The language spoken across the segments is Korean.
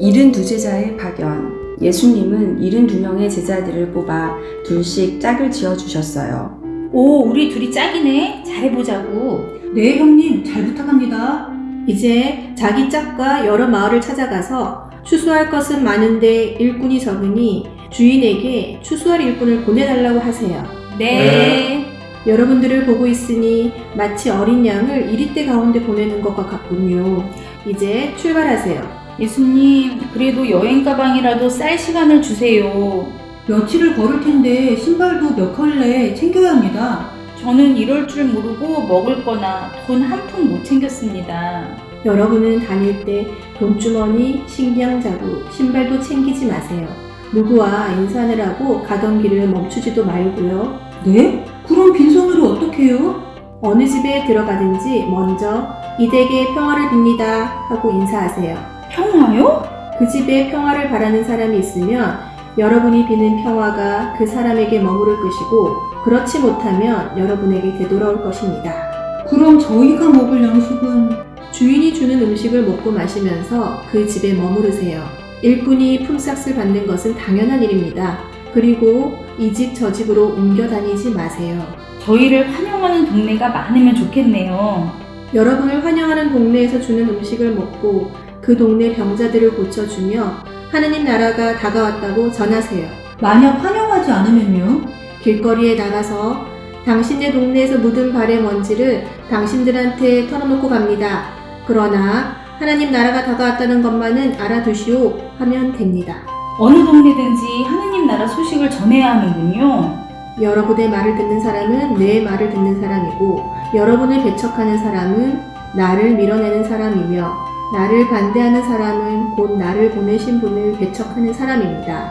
일흔 두 제자의 파견. 예수님은 일흔 두 명의 제자들을 뽑아 둘씩 짝을 지어 주셨어요. 오, 우리 둘이 짝이네. 잘해보자고. 네, 형님, 잘 부탁합니다. 이제 자기 짝과 여러 마을을 찾아가서 추수할 것은 많은데 일꾼이 적으니 주인에게 추수할 일꾼을 보내달라고 하세요. 네. 여러분들을 보고 있으니 마치 어린 양을 이리대 가운데 보내는 것과 같군요. 이제 출발하세요. 예수님, 그래도 여행 가방이라도 쌀 시간을 주세요. 며칠을 걸을 텐데 신발도 몇 켤레 챙겨야 합니다. 저는 이럴 줄 모르고 먹을 거나 돈 한 푼 못 챙겼습니다. 여러분은 다닐 때 돈주머니, 식량자루, 신발도 챙기지 마세요. 누구와 인사하느라고 가던 길을 멈추지도 말고요. 네? 그럼 빈손으로 어떡해요? 어느 집에 들어가든지 먼저 이 댁에 평화를 빕니다 하고 인사하세요. 평화요? 그 집에 평화를 바라는 사람이 있으면 여러분이 비는 평화가 그 사람에게 머무를 것이고 그렇지 못하면 여러분에게 되돌아올 것입니다. 그럼 저희가 먹을 양식은 주인이 주는 음식을 먹고 마시면서 그 집에 머무르세요. 일꾼이 품삯을 받는 것은 당연한 일입니다. 그리고 이 집 저 집으로 옮겨 다니지 마세요. 저희를 환영하는 동네가 많으면 좋겠네요. 여러분을 환영하는 동네에서 주는 음식을 먹고 그 동네 병자들을 고쳐주며 하느님 나라가 다가왔다고 전하세요. 만약 환영하지 않으면요? 길거리에 나가서 당신네 동네에서 묻은 발의 먼지를 당신들한테 털어놓고 갑니다. 그러나 하나님 나라가 다가왔다는 것만은 알아두시오 하면 됩니다. 어느 동네든지 하느님 나라 소식을 전해야 하는군요. 여러분의 말을 듣는 사람은 내 말을 듣는 사람이고 여러분을 배척하는 사람은 나를 밀어내는 사람이며 나를 반대하는 사람은 곧 나를 보내신 분을 배척하는 사람입니다.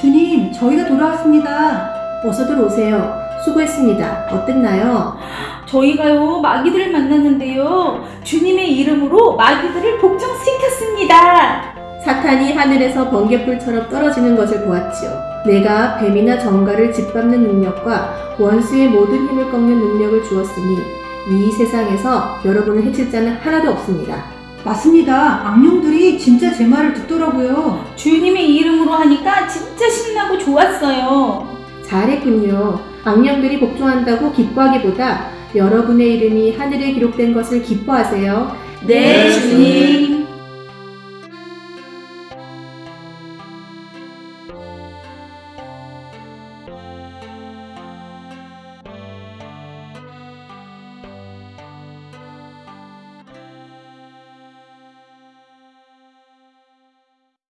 주님, 저희가 돌아왔습니다. 어서들 오세요. 수고했습니다. 어땠나요? 저희가요, 마귀들을 만났는데요. 주님의 이름으로 마귀들을 복종시켰습니다. 사탄이 하늘에서 번개불처럼 떨어지는 것을 보았지요. 내가 뱀이나 정갈을 짓밟는 능력과 원수의 모든 힘을 꺾는 능력을 주었으니 이 세상에서 여러분을 해칠 자는 하나도 없습니다. 맞습니다. 악령들이 진짜 제 말을 듣더라고요. 주님의 이름으로 하니까 진짜 신나고 좋았어요. 잘했군요. 악령들이 복종한다고 기뻐하기보다 여러분의 이름이 하늘에 기록된 것을 기뻐하세요. 네, 주님.